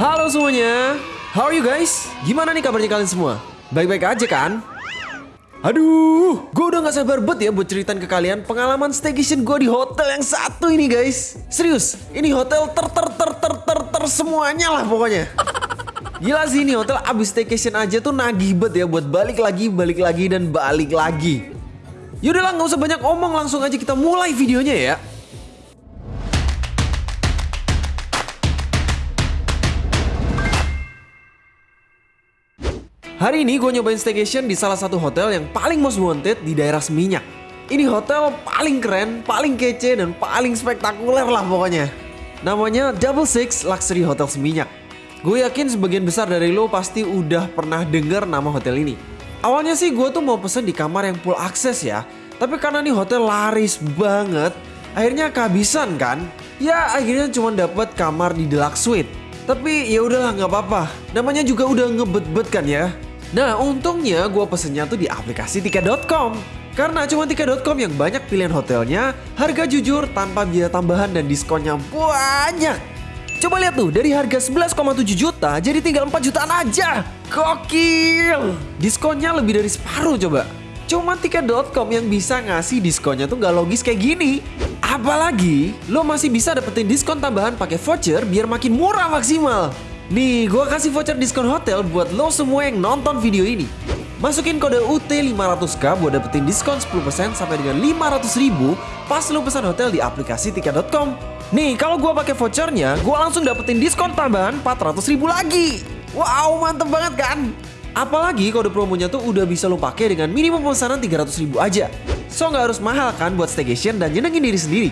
Halo semuanya, how are you guys? Gimana nih kabarnya kalian semua? Baik-baik aja kan? Aduh, gue udah gak sabar banget ya buat ceritain ke kalian pengalaman staycation gue di hotel yang satu ini guys. Serius, ini hotel ter ter ter ter ter ter semuanya lah pokoknya. Gila sih ini hotel abis staycation aja tuh nagih banget ya buat balik lagi, balik lagi dan balik lagi. Yaudahlah nggak usah banyak omong langsung aja kita mulai videonya ya. Hari ini gue nyobain staycation di salah satu hotel yang paling most wanted di daerah Seminyak. Ini hotel paling keren, paling kece, dan paling spektakuler lah pokoknya. Namanya Double Six Luxury Hotel Seminyak. Gue yakin sebagian besar dari lo pasti udah pernah denger nama hotel ini. Awalnya sih gue tuh mau pesen di kamar yang full akses ya. Tapi karena nih hotel laris banget, akhirnya kehabisan kan. Ya akhirnya cuma dapat kamar di deluxe suite. Tapi ya udahlah nggak apa-apa. Namanya juga udah ngebet-bet kan ya. Nah untungnya gue pesennya tuh di aplikasi tiket.com. Karena cuma tiket.com yang banyak pilihan hotelnya, harga jujur tanpa biaya tambahan dan diskonnya banyak. Coba lihat tuh, dari harga 11,7 juta jadi tinggal 4 jutaan aja. Gokil! Diskonnya lebih dari separuh coba. Cuma tiket.com yang bisa ngasih diskonnya tuh nggak logis kayak gini. Apalagi, lo masih bisa dapetin diskon tambahan pakai voucher biar makin murah maksimal. Nih, gue kasih voucher diskon hotel buat lo semua yang nonton video ini. Masukin kode UT500K buat dapetin diskon 10% sampai dengan 500 ribu pas lo pesan hotel di aplikasi tiket.com. Nih, kalau gue pakai vouchernya, gue langsung dapetin diskon tambahan 400 ribu lagi. Wow, mantep banget kan? Apalagi kode promonya tuh udah bisa lo pakai dengan minimum pemesanan 300 ribu aja. So nggak harus mahal kan buat staycation dan nyenengin diri sendiri.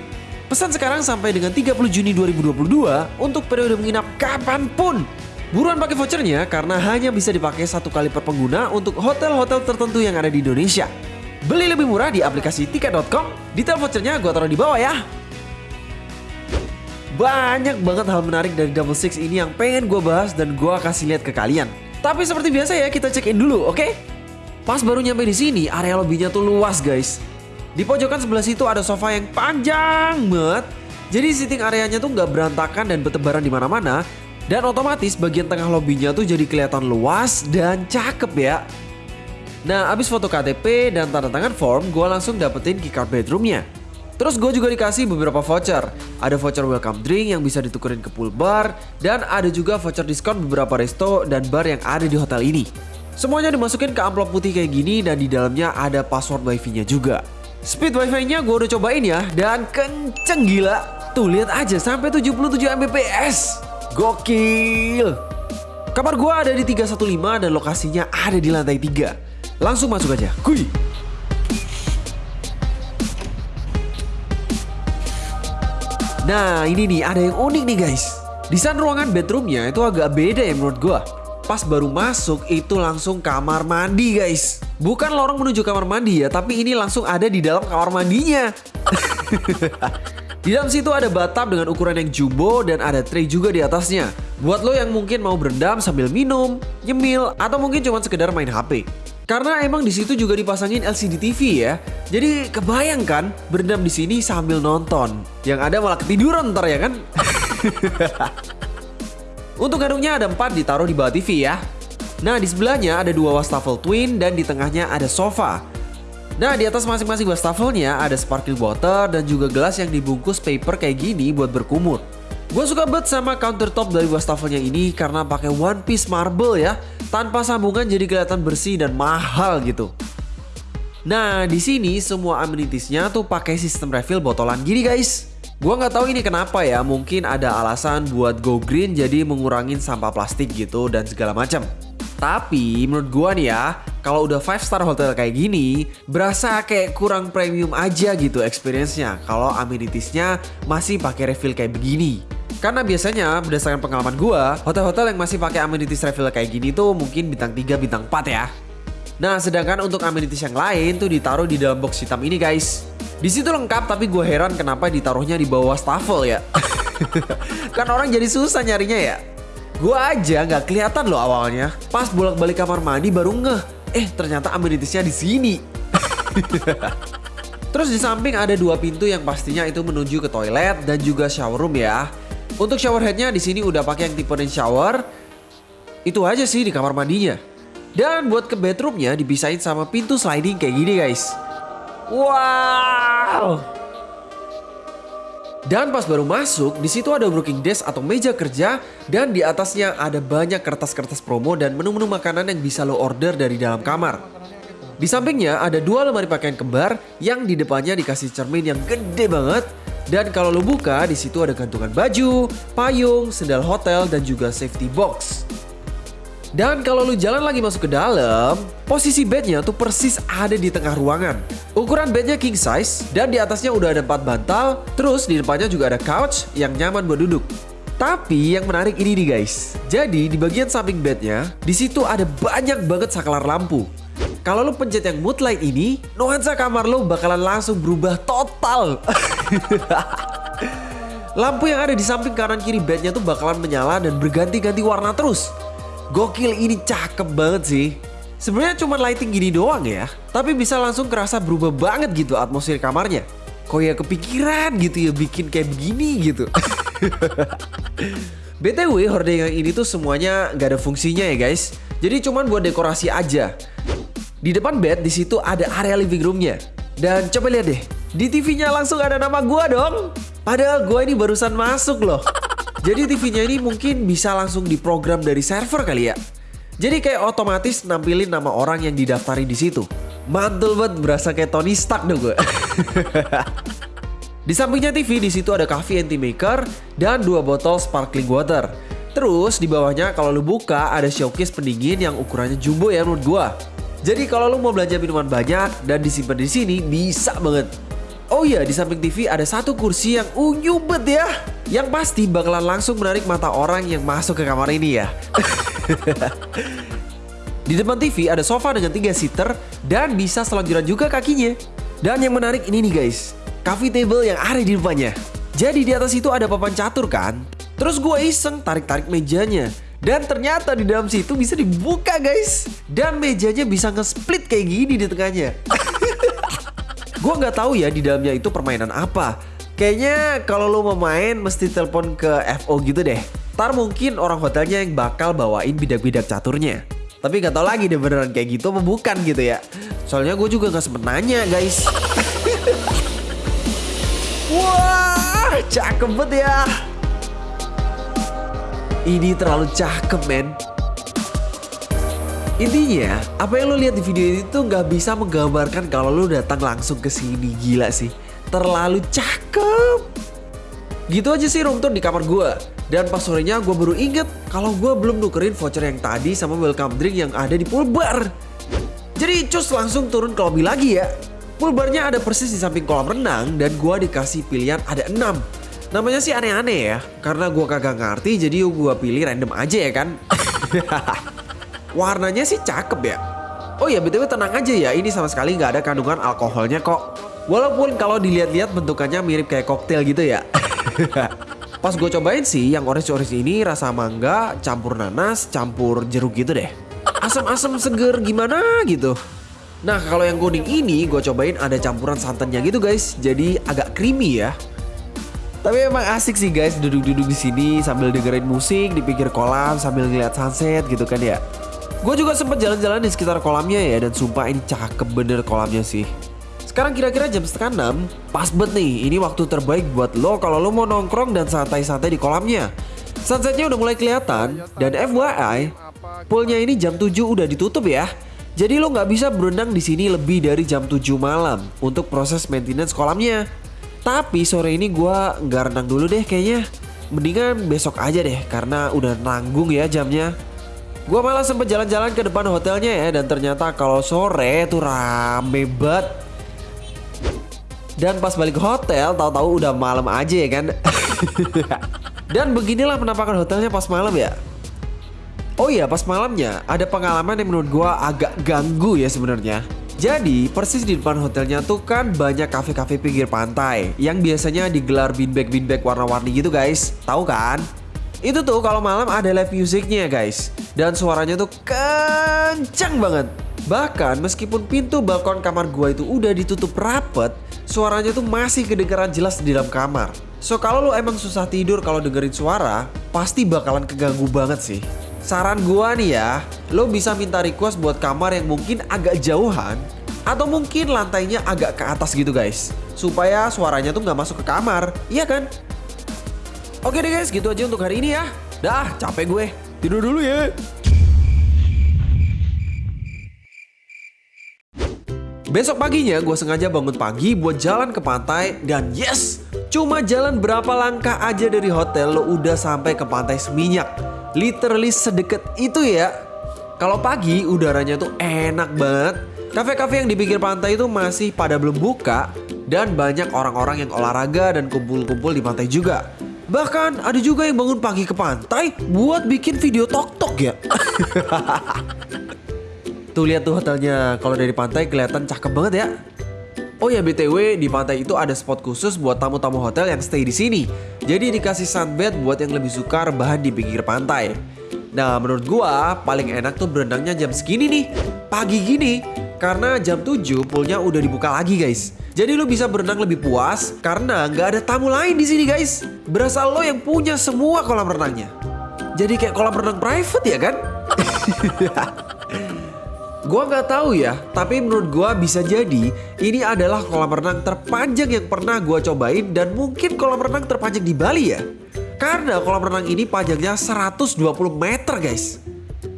Pesan sekarang sampai dengan 30 Juni 2022 untuk periode menginap kapan pun. Buruan pakai vouchernya karena hanya bisa dipakai satu kali per pengguna untuk hotel-hotel tertentu yang ada di Indonesia. Beli lebih murah di aplikasi tiket.com. Detail vouchernya gue taruh di bawah ya. Banyak banget hal menarik dari Double Six ini yang pengen gue bahas dan gue kasih lihat ke kalian. Tapi seperti biasa ya kita check in dulu, oke? Okay? Pas baru nyampe di sini, area lobbynya tuh luas guys. Di pojokan sebelah situ ada sofa yang panjang banget. Jadi sitting areanya tuh nggak berantakan dan bertebaran di mana-mana. Dan otomatis bagian tengah lobbynya tuh jadi kelihatan luas dan cakep ya. Nah abis foto KTP dan tanda tangan form, gue langsung dapetin keycard bedroomnya. Terus gue juga dikasih beberapa voucher. Ada voucher welcome drink yang bisa ditukerin ke pool bar. Dan ada juga voucher diskon beberapa resto dan bar yang ada di hotel ini. Semuanya dimasukin ke amplop putih kayak gini dan di dalamnya ada password wifi-nya juga. Speed wifi-nya gue udah cobain ya dan kenceng gila. Tuh lihat aja sampai 77 Mbps. Gokil. Kamar gue ada di 315 dan lokasinya ada di lantai 3. Langsung masuk aja. Kuy. Nah ini nih ada yang unik nih guys. Desain ruangan bedroomnya itu agak beda ya menurut gue. Pas baru masuk itu langsung kamar mandi guys. Bukan lorong menuju kamar mandi ya, tapi ini langsung ada di dalam kamar mandinya. di dalam situ ada bathtub dengan ukuran yang jumbo dan ada tray juga di atasnya. Buat lo yang mungkin mau berendam sambil minum, nyemil, atau mungkin cuma sekedar main HP. Karena emang di situ juga dipasangin LCD TV ya. Jadi kebayang kan berendam di sini sambil nonton. Yang ada malah ketiduran ntar ya kan? Untuk gadungnya ada empat ditaruh di bawah TV ya. Nah di sebelahnya ada dua wastafel twin dan di tengahnya ada sofa. Nah di atas masing-masing wastafelnya ada sparkling water dan juga gelas yang dibungkus paper kayak gini buat berkumur. Gue suka banget sama countertop dari wastafelnya ini karena pakai one piece marble ya, tanpa sambungan jadi kelihatan bersih dan mahal gitu. Nah di sini semua amenitiesnya tuh pakai sistem refill botolan gini guys. Gua nggak tahu ini kenapa ya, mungkin ada alasan buat go green jadi mengurangin sampah plastik gitu dan segala macam. Tapi menurut gua nih ya, kalau udah 5 star hotel kayak gini, berasa kayak kurang premium aja gitu experience-nya kalau amenitiesnya masih pakai refill kayak begini. Karena biasanya berdasarkan pengalaman gua, hotel-hotel yang masih pakai amenities refill kayak gini tuh mungkin bintang 3, bintang 4 ya. Nah, sedangkan untuk amenities yang lain tuh ditaruh di dalam box hitam ini guys. Di situ lengkap tapi gue heran kenapa ditaruhnya di bawah stafel ya. kan orang jadi susah nyarinya ya. Gue aja nggak kelihatan loh awalnya. Pas bolak-balik kamar mandi baru ngeh. Eh ternyata amenitiesnya di sini. Terus di samping ada dua pintu yang pastinya itu menuju ke toilet dan juga shower room ya. Untuk shower headnya di sini udah pakai yang tipe rain shower. Itu aja sih di kamar mandinya. Dan buat ke bedroomnya dipisahin sama pintu sliding kayak gini guys. Wow. Dan pas baru masuk, di situ ada working desk atau meja kerja dan di atasnya ada banyak kertas-kertas promo dan menu-menu makanan yang bisa lo order dari dalam kamar. Di sampingnya ada dua lemari pakaian kembar yang di depannya dikasih cermin yang gede banget dan kalau lo buka di situ ada gantungan baju, payung, sendal hotel dan juga safety box. Dan kalau lu jalan lagi masuk ke dalam, posisi bednya tuh persis ada di tengah ruangan. Ukuran bednya king size dan di atasnya udah ada 4 bantal, terus di depannya juga ada couch yang nyaman buat duduk. Tapi yang menarik ini nih guys. Jadi di bagian samping bednya, di situ ada banyak banget saklar lampu. Kalau lu pencet yang mood light ini, nuansa kamar lu bakalan langsung berubah total. Lampu yang ada di samping kanan kiri bednya tuh bakalan menyala dan berganti-ganti warna terus. Gokil ini cakep banget sih. Sebenarnya cuma lighting gini doang ya, tapi bisa langsung kerasa berubah banget gitu atmosfer kamarnya. Kok ya kepikiran gitu ya bikin kayak begini gitu. BTW horde yang ini tuh semuanya gak ada fungsinya ya guys. Jadi cuman buat dekorasi aja. Di depan bed di situ ada area living roomnya. Dan coba lihat deh, di TV-nya langsung ada nama gua dong. Padahal gua ini barusan masuk loh. Jadi TV-nya ini mungkin bisa langsung diprogram dari server kali ya. Jadi kayak otomatis nampilin nama orang yang didaftarin di situ. Mantul banget berasa kayak Tony Stark dong gue. di sampingnya TV di situ ada coffee anti maker dan dua botol sparkling water. Terus di bawahnya kalau lu buka ada showcase pendingin yang ukurannya jumbo ya menurut gua. Jadi kalau lu mau belanja minuman banyak dan disimpan di sini bisa banget. Oh iya, di samping TV ada satu kursi yang unyu bet ya. Yang pasti bakalan langsung menarik mata orang yang masuk ke kamar ini ya. di depan TV ada sofa dengan tiga seater dan bisa selonjoran juga kakinya. Dan yang menarik ini nih guys, coffee table yang ada di depannya. Jadi di atas itu ada papan catur kan. Terus gue iseng tarik-tarik mejanya. Dan ternyata di dalam situ bisa dibuka guys. Dan mejanya bisa nge-split kayak gini di tengahnya. Gue nggak tahu ya di dalamnya itu permainan apa. Kayaknya kalau lo mau main mesti telepon ke FO gitu deh. Ntar mungkin orang hotelnya yang bakal bawain bidak-bidak caturnya. Tapi nggak tahu lagi deh beneran kayak gitu apa bukan gitu ya. Soalnya gue juga nggak sempet nanya guys. Wah, cakep banget ya. Ini terlalu cakep men. Intinya, apa yang lo lihat di video ini tuh nggak bisa menggambarkan kalau lo datang langsung ke sini. Gila sih, terlalu cakep. Gitu aja sih room tour di kamar gue. Dan pas sorenya gue baru inget kalau gue belum nukerin voucher yang tadi sama welcome drink yang ada di pool bar. Jadi cus langsung turun ke lobby lagi ya. Pool barnya ada persis di samping kolam renang dan gue dikasih pilihan ada 6. Namanya sih aneh-aneh ya, karena gue kagak ngerti jadi gue pilih random aja ya kan. Warnanya sih cakep ya. Oh ya btw tenang aja ya, ini sama sekali nggak ada kandungan alkoholnya kok. Walaupun kalau dilihat-lihat bentukannya mirip kayak koktail gitu ya. Pas gue cobain sih yang orange-orange ini rasa mangga campur nanas campur jeruk gitu deh. Asam-asam seger gimana gitu. Nah kalau yang kuning ini gue cobain ada campuran santannya gitu guys. Jadi agak creamy ya. Tapi emang asik sih guys duduk-duduk di sini sambil dengerin musik di pinggir kolam sambil ngeliat sunset gitu kan ya. Gue juga sempet jalan-jalan di sekitar kolamnya ya dan sumpah ini cakep bener kolamnya sih. Sekarang kira-kira jam setengah enam, pas banget nih, ini waktu terbaik buat lo kalau lo mau nongkrong dan santai-santai di kolamnya. Sunsetnya udah mulai kelihatan, dan FYI, poolnya ini jam 7 udah ditutup ya. Jadi lo nggak bisa berenang di sini lebih dari jam 7 malam untuk proses maintenance kolamnya. Tapi sore ini gue nggak renang dulu deh kayaknya. Mendingan besok aja deh karena udah nanggung ya jamnya. Gue malah sempet jalan-jalan ke depan hotelnya ya dan ternyata kalau sore tuh rame banget. Dan pas balik ke hotel tahu-tahu udah malam aja ya kan. dan beginilah penampakan hotelnya pas malam ya. Oh iya pas malamnya ada pengalaman yang menurut gue agak ganggu ya sebenarnya. Jadi persis di depan hotelnya tuh kan banyak kafe-kafe pinggir pantai yang biasanya digelar beanbag-beanbag warna-warni gitu guys. Tahu kan? Itu tuh kalau malam ada live musiknya guys. Dan suaranya tuh kencang banget. Bahkan meskipun pintu balkon kamar gua itu udah ditutup rapet, suaranya tuh masih kedengaran jelas di dalam kamar. So kalau lo emang susah tidur kalau dengerin suara, pasti bakalan keganggu banget sih. Saran gua nih ya, lo bisa minta request buat kamar yang mungkin agak jauhan atau mungkin lantainya agak ke atas gitu guys. Supaya suaranya tuh nggak masuk ke kamar, iya kan? Oke deh guys, gitu aja untuk hari ini ya. Dah, capek gue. Tidur dulu ya. Besok paginya gue sengaja bangun pagi buat jalan ke pantai dan yes, cuma jalan berapa langkah aja dari hotel lo udah sampai ke pantai Seminyak. Literally sedekat itu ya. Kalau pagi udaranya tuh enak banget. Kafe-kafe yang di pinggir pantai itu masih pada belum buka dan banyak orang-orang yang olahraga dan kumpul-kumpul di pantai juga. Bahkan ada juga yang bangun pagi ke pantai buat bikin video tok-tok ya. tuh lihat tuh hotelnya. Kalau dari pantai kelihatan cakep banget ya. Oh ya BTW di pantai itu ada spot khusus buat tamu-tamu hotel yang stay di sini. Jadi dikasih sunbed buat yang lebih suka rebahan di pinggir pantai. Nah menurut gua paling enak tuh berenangnya jam segini nih. Pagi gini. Karena jam 7 poolnya udah dibuka lagi guys. Jadi lo bisa berenang lebih puas karena nggak ada tamu lain di sini guys. Berasa lo yang punya semua kolam renangnya. Jadi kayak kolam renang private ya kan? Gua nggak tahu ya, tapi menurut gua bisa jadi ini adalah kolam renang terpanjang yang pernah gua cobain dan mungkin kolam renang terpanjang di Bali ya. Karena kolam renang ini panjangnya 120 meter guys.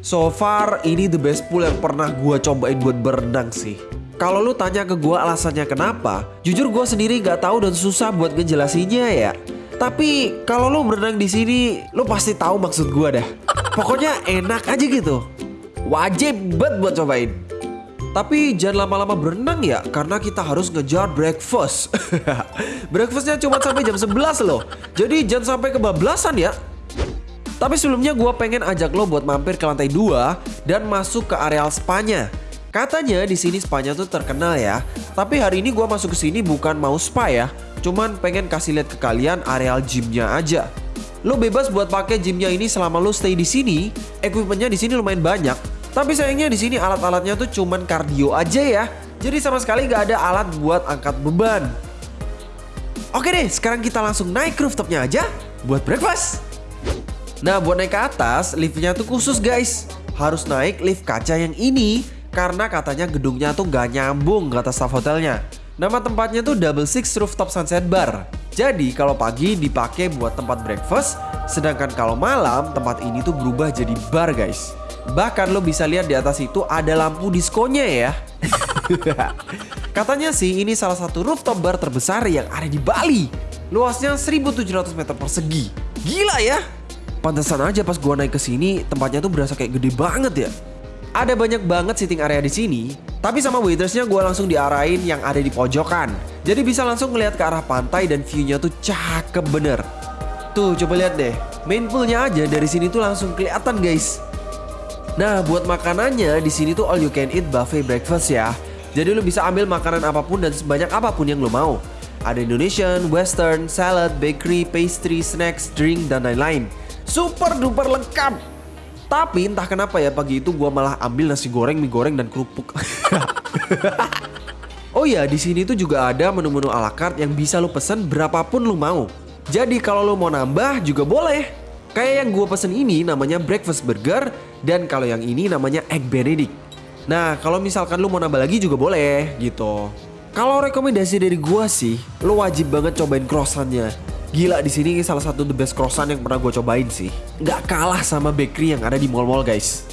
So far ini the best pool yang pernah gua cobain buat berenang sih. Kalau lu tanya ke gua alasannya kenapa, jujur gua sendiri nggak tahu dan susah buat ngejelasinnya ya. Tapi kalau lu berenang di sini, lu pasti tahu maksud gua dah. Pokoknya enak aja gitu. Wajib banget buat cobain. Tapi jangan lama-lama berenang ya karena kita harus ngejar breakfast. Breakfastnya cuma sampai jam 11 loh. Jadi jangan sampai kebablasan ya. Tapi sebelumnya gue pengen ajak lo buat mampir ke lantai 2 dan masuk ke areal spanya. Katanya di sini spanya tuh terkenal ya. Tapi hari ini gue masuk ke sini bukan mau spa ya. Cuman pengen kasih lihat ke kalian areal gymnya aja. Lo bebas buat pakai gymnya ini selama lo stay di sini. Equipmentnya di sini lumayan banyak. Tapi sayangnya di sini alat-alatnya tuh cuman kardio aja ya. Jadi sama sekali gak ada alat buat angkat beban. Oke deh, sekarang kita langsung naik rooftopnya aja buat breakfast. Nah buat naik ke atas, liftnya tuh khusus guys. Harus naik lift kaca yang ini karena katanya gedungnya tuh gak nyambung ke atas staff hotelnya. Nama tempatnya tuh Double Six Rooftop Sunset Bar. Jadi kalau pagi dipakai buat tempat breakfast, sedangkan kalau malam tempat ini tuh berubah jadi bar guys. Bahkan lo bisa lihat di atas itu ada lampu diskonya ya. Katanya sih ini salah satu rooftop bar terbesar yang ada di Bali. Luasnya 1700 meter persegi. Gila ya. Pantesan aja pas gua naik ke sini tempatnya tuh berasa kayak gede banget ya. Ada banyak banget sitting area di sini, tapi sama waitersnya gue langsung diarahin yang ada di pojokan. Jadi bisa langsung ngeliat ke arah pantai dan viewnya tuh cakep bener. Tuh coba lihat deh, main poolnya aja dari sini tuh langsung kelihatan guys. Nah buat makanannya di sini tuh all you can eat buffet breakfast ya. Jadi lo bisa ambil makanan apa pun dan sebanyak apa pun yang lo mau. Ada Indonesian, Western, salad, bakery, pastry, snacks, drink, dan lain-lain. Super duper lengkap. Tapi entah kenapa ya pagi itu gue malah ambil nasi goreng, mie goreng dan kerupuk. oh ya, di sini tuh juga ada menu-menu ala carte yang bisa lo pesen berapapun lo mau. Jadi kalau lo mau nambah juga boleh. Kayak yang gue pesen ini namanya breakfast burger dan kalau yang ini namanya egg benedict. Nah kalau misalkan lo mau nambah lagi juga boleh gitu. Kalau rekomendasi dari gue sih, lo wajib banget cobain croissantnya. Gila di sini salah satu the best croissant yang pernah gue cobain sih. Gak kalah sama bakery yang ada di mall-mall guys.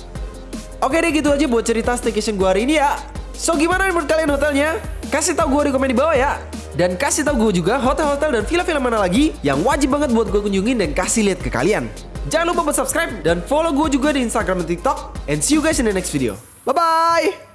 Oke deh gitu aja buat cerita staycation gue hari ini ya. So gimana menurut kalian hotelnya? Kasih tau gue di komen di bawah ya. Dan kasih tau gue juga hotel-hotel dan villa-villa mana lagi yang wajib banget buat gue kunjungin dan kasih lihat ke kalian. Jangan lupa buat subscribe dan follow gue juga di Instagram dan TikTok. And see you guys in the next video. Bye-bye!